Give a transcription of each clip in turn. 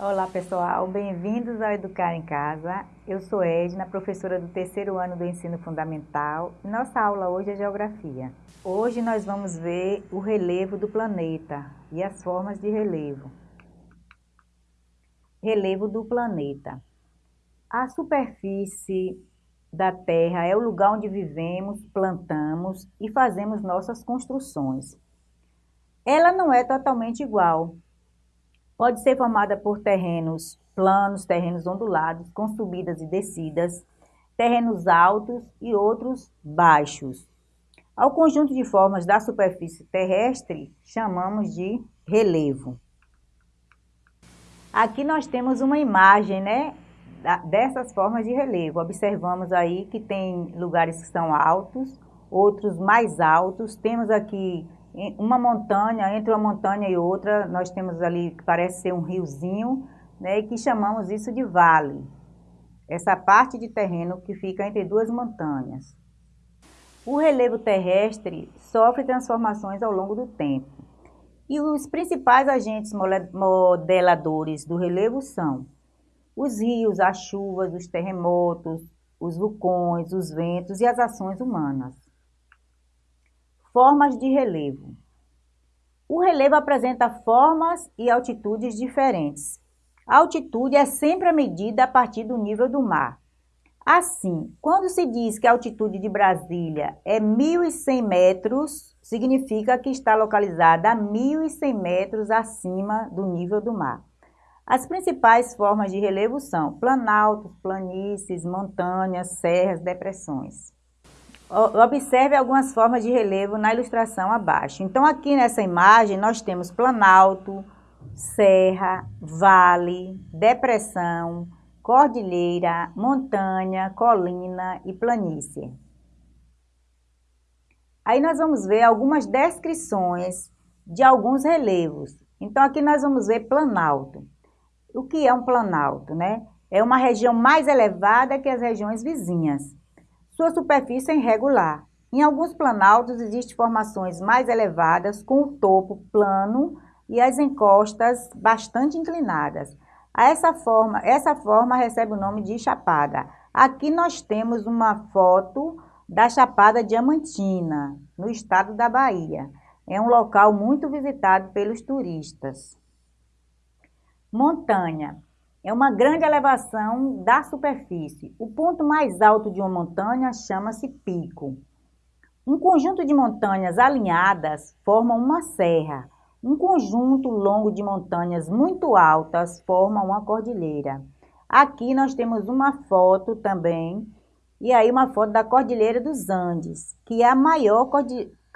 Olá pessoal, bem-vindos ao Educar em Casa. Eu sou Edna, professora do terceiro ano do ensino fundamental. Nossa aula hoje é Geografia. Hoje nós vamos ver o relevo do planeta e as formas de relevo. Relevo do planeta. A superfície da Terra é o lugar onde vivemos, plantamos e fazemos nossas construções. Ela não é totalmente igual, Pode ser formada por terrenos planos, terrenos ondulados, com subidas e descidas, terrenos altos e outros baixos. Ao conjunto de formas da superfície terrestre, chamamos de relevo. Aqui nós temos uma imagem, né, dessas formas de relevo. Observamos aí que tem lugares que são altos, outros mais altos. Temos aqui uma montanha, entre uma montanha e outra, nós temos ali que parece ser um riozinho, né, que chamamos isso de vale. Essa parte de terreno que fica entre duas montanhas. O relevo terrestre sofre transformações ao longo do tempo. E os principais agentes modeladores do relevo são os rios, as chuvas, os terremotos, os vulcões, os ventos e as ações humanas. Formas de relevo. O relevo apresenta formas e altitudes diferentes. A altitude é sempre a medida a partir do nível do mar. Assim, quando se diz que a altitude de Brasília é 1.100 metros, significa que está localizada a 1.100 metros acima do nível do mar. As principais formas de relevo são planaltos, planícies, montanhas, serras, depressões. Observe algumas formas de relevo na ilustração abaixo. Então, aqui nessa imagem, nós temos planalto, serra, vale, depressão, cordilheira, montanha, colina e planície. Aí nós vamos ver algumas descrições de alguns relevos. Então, aqui nós vamos ver planalto. O que é um planalto, né? É uma região mais elevada que as regiões vizinhas. Sua superfície é irregular. Em alguns planaltos existem formações mais elevadas, com o topo plano e as encostas bastante inclinadas. Essa forma, essa forma recebe o nome de chapada. Aqui nós temos uma foto da Chapada Diamantina, no estado da Bahia. É um local muito visitado pelos turistas. Montanha é uma grande elevação da superfície. O ponto mais alto de uma montanha chama-se pico. Um conjunto de montanhas alinhadas forma uma serra. Um conjunto longo de montanhas muito altas forma uma cordilheira. Aqui nós temos uma foto também, e aí uma foto da Cordilheira dos Andes, que é a maior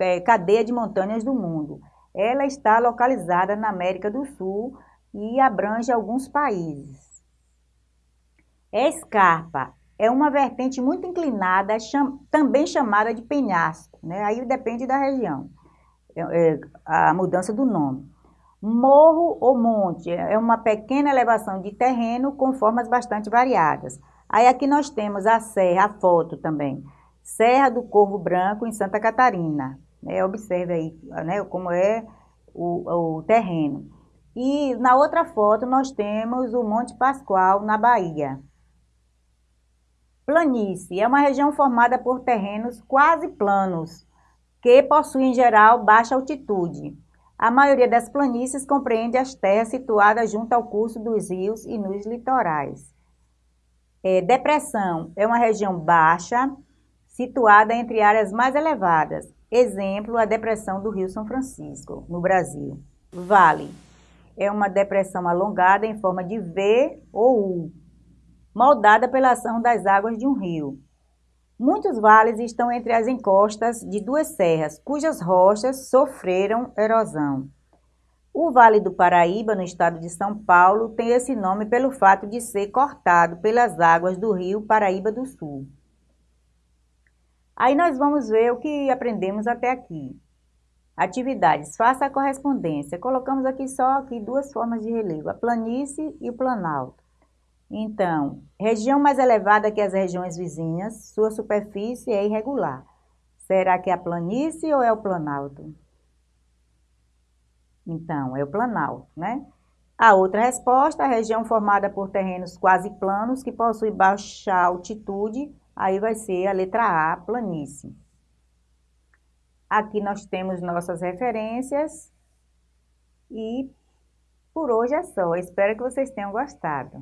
é, cadeia de montanhas do mundo. Ela está localizada na América do Sul, e abrange alguns países. Escarpa é uma vertente muito inclinada, cham também chamada de penhasco, né? aí depende da região, é, é, a mudança do nome. Morro ou monte é uma pequena elevação de terreno com formas bastante variadas. Aí aqui nós temos a serra, a foto também, Serra do Corvo Branco em Santa Catarina. Né? Observe aí né, como é o, o terreno. E na outra foto nós temos o Monte Pascoal, na Bahia. Planície é uma região formada por terrenos quase planos, que possuem em geral baixa altitude. A maioria das planícies compreende as terras situadas junto ao curso dos rios e nos litorais. É, depressão é uma região baixa, situada entre áreas mais elevadas. Exemplo, a depressão do Rio São Francisco, no Brasil. Vale é uma depressão alongada em forma de V ou U, moldada pela ação das águas de um rio. Muitos vales estão entre as encostas de duas serras, cujas rochas sofreram erosão. O Vale do Paraíba, no estado de São Paulo, tem esse nome pelo fato de ser cortado pelas águas do rio Paraíba do Sul. Aí nós vamos ver o que aprendemos até aqui. Atividades, faça a correspondência. Colocamos aqui só aqui duas formas de relevo, a planície e o planalto. Então, região mais elevada que as regiões vizinhas, sua superfície é irregular. Será que é a planície ou é o planalto? Então, é o planalto, né? A outra resposta, a região formada por terrenos quase planos que possui baixa altitude, aí vai ser a letra A, planície. Aqui nós temos nossas referências e por hoje é só. Espero que vocês tenham gostado.